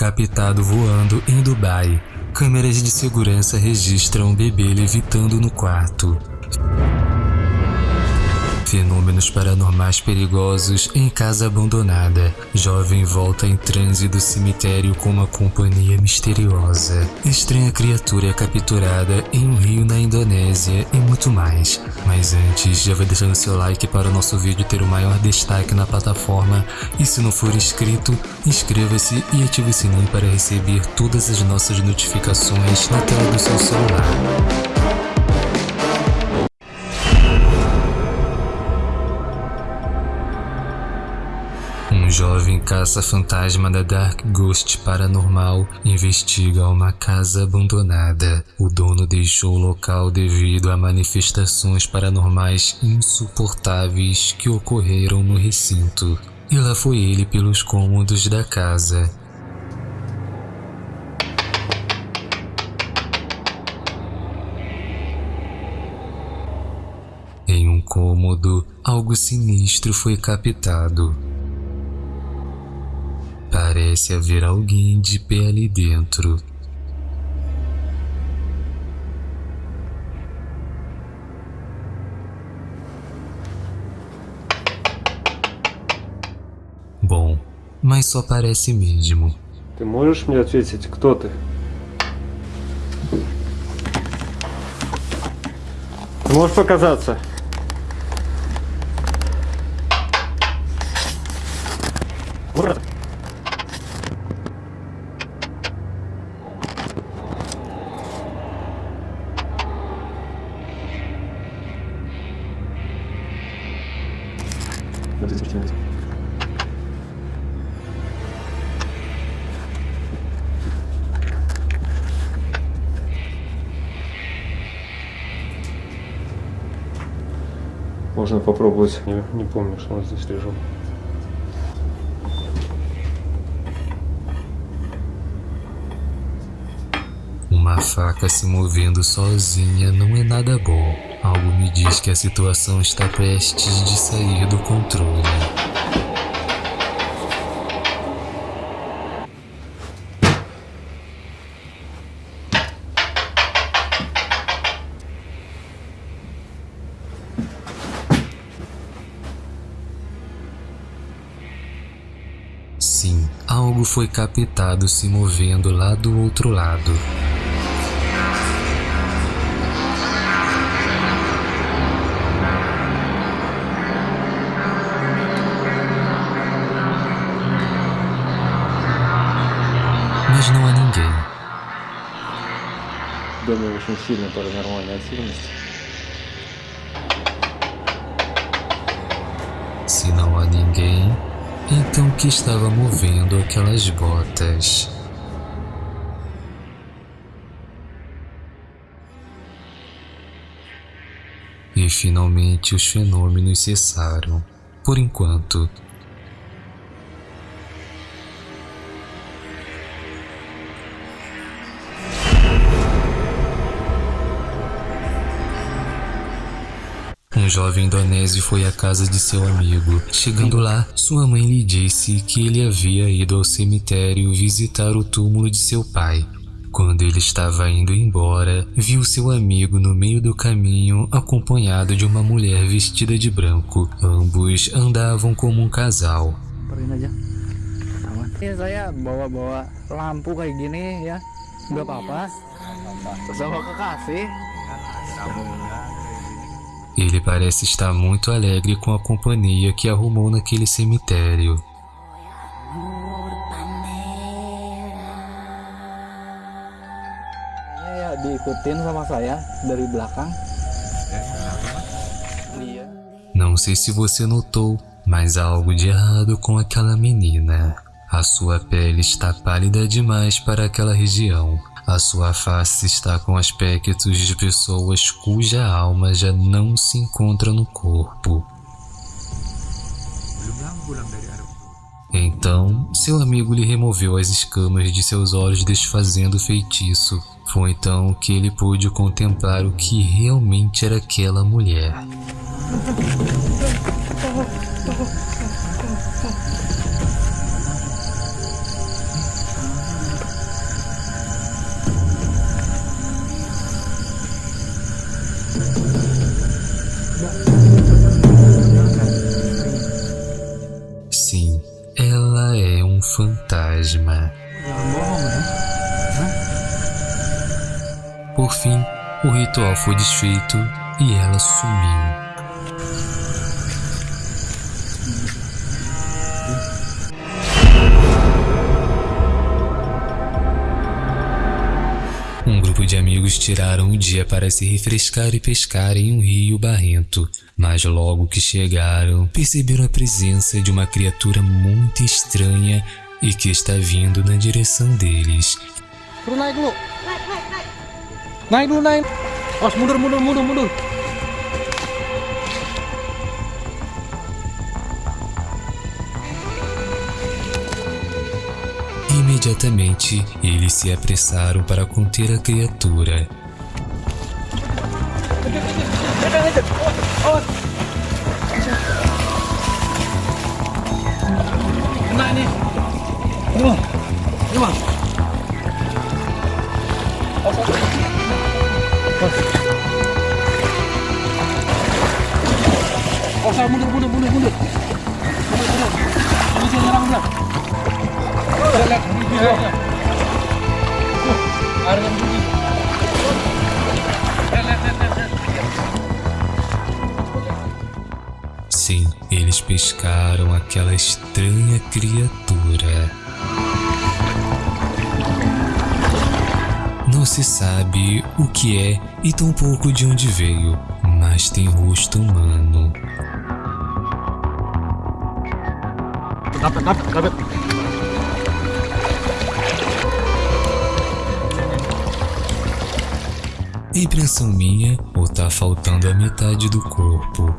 captado voando em Dubai. Câmeras de segurança registram o bebê levitando no quarto. Fenômenos paranormais perigosos em casa abandonada. Jovem volta em transe do cemitério com uma companhia misteriosa. Estranha criatura é capturada em um rio na Indonésia e muito mais. Mas antes, já vai deixando seu like para o nosso vídeo ter o maior destaque na plataforma. E se não for inscrito, inscreva-se e ative o sininho para receber todas as nossas notificações na tela do seu celular. Um jovem caça-fantasma da Dark Ghost Paranormal investiga uma casa abandonada. O dono deixou o local devido a manifestações paranormais insuportáveis que ocorreram no recinto. E lá foi ele pelos cômodos da casa. Em um cômodo, algo sinistro foi captado. Parece haver alguém de pé ali dentro. Bom, mas só parece mesmo. Ты можешь мне ответить, кто ты? Ты можешь показаться? Можно попробовать. Не, не помню, что у нас здесь режим. Uma faca se movendo sozinha não é nada bom. Algo me diz que a situação está prestes de sair do controle. foi captado se movendo lá do outro lado. Mas não há ninguém. В доме очень сильная паранормальная активность. Se não há ninguém, então que estava movendo aquelas botas? E finalmente os fenômenos cessaram. Por enquanto. Jovem indonésio foi à casa de seu amigo. Chegando lá, sua mãe lhe disse que ele havia ido ao cemitério visitar o túmulo de seu pai. Quando ele estava indo embora, viu seu amigo no meio do caminho acompanhado de uma mulher vestida de branco. Ambos andavam como um casal. Apa-apa. Kekasih. Ele parece estar muito alegre com a companhia que arrumou naquele cemitério. Não sei se você notou, mas há algo de errado com aquela menina. A sua pele está pálida demais para aquela região. A sua face está com aspectos de pessoas cuja alma já não se encontra no corpo. Então, seu amigo lhe removeu as escamas de seus olhos desfazendo o feitiço. Foi então que ele pôde contemplar o que realmente era aquela mulher. Fantasma. Bohong ya. Por fim, o ritual foi desfeito e ela sumiu. Um grupo de amigos tiraram o dia para se refrescar e pescar em um rio barrento, mas logo que chegaram, perceberam a presença de uma criatura muito estranha e que está vindo na direção deles. Dulu. Naik dulu naik. Os mundur mundur mundur mundur. Imediatamente, eles se apressaram para conter a criatura. Kena ini. Sim, eles pescaram aquela estranha criatura. Não se sabe o que é e tampouco de onde veio, mas tem rosto humano. Dapat, dapat, dapat. Impressão minha ou tá faltando a metade do corpo?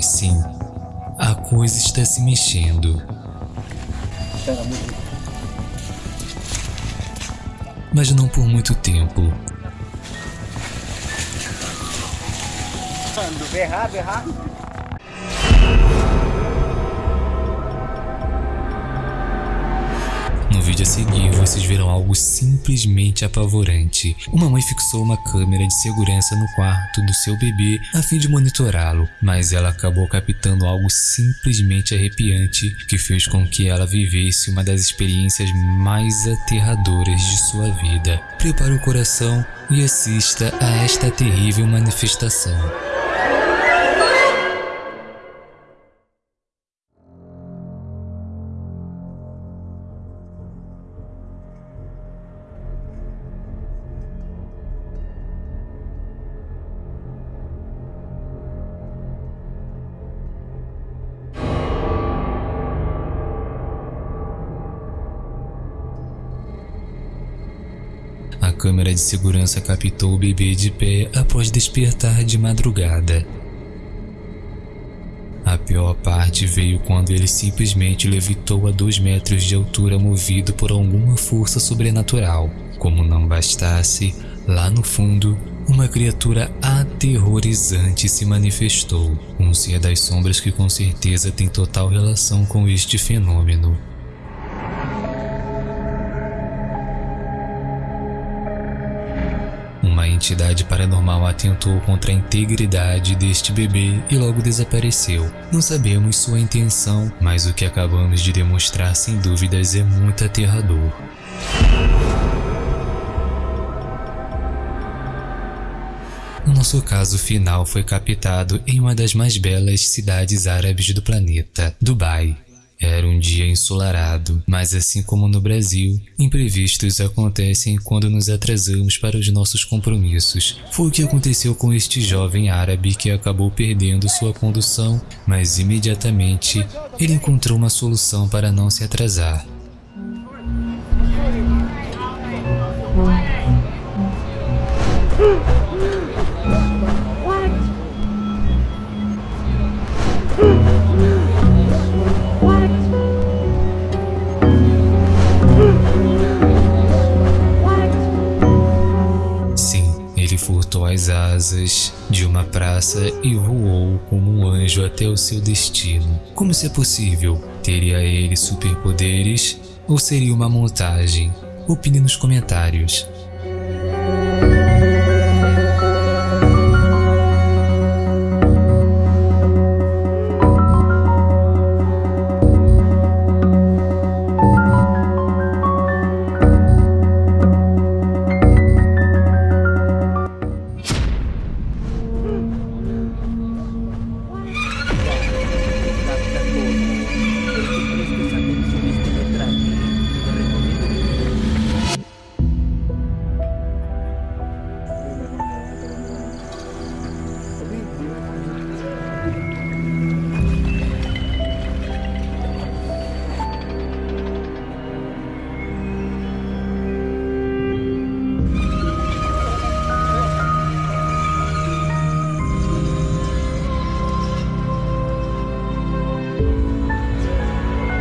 Sim, a coisa está se mexendo. Mas não por muito tempo. Berrar, berrar. No vídeo a seguir, vocês verão algo simplesmente apavorante. Uma mãe fixou uma câmera de segurança no quarto do seu bebê a fim de monitorá-lo, mas ela acabou captando algo simplesmente arrepiante que fez com que ela vivesse uma das experiências mais aterradoras de sua vida. Prepare o coração e assista a esta terrível manifestação. Câmera de segurança captou o bebê de pé após despertar de madrugada. A pior parte veio quando ele simplesmente levitou a dois metros de altura movido por alguma força sobrenatural. Como não bastasse, lá no fundo, uma criatura aterrorizante se manifestou, um ser das sombras que com certeza tem total relação com este fenômeno. Entidade paranormal atentou contra a integridade deste bebê e logo desapareceu. Não sabemos sua intenção, mas o que acabamos de demonstrar sem dúvidas é muito aterrador. O nosso caso final foi captado em uma das mais belas cidades árabes do planeta, Dubai. Era um dia ensolarado, mas assim como no Brasil, imprevistos acontecem quando nos atrasamos para os nossos compromissos. Foi o que aconteceu com este jovem árabe que acabou perdendo sua condução, mas imediatamente ele encontrou uma solução para não se atrasar. Asas de uma praça e voou como um anjo até o seu destino. Como isso é possível? Teria ele superpoderes ou seria uma montagem? Opine nos comentários.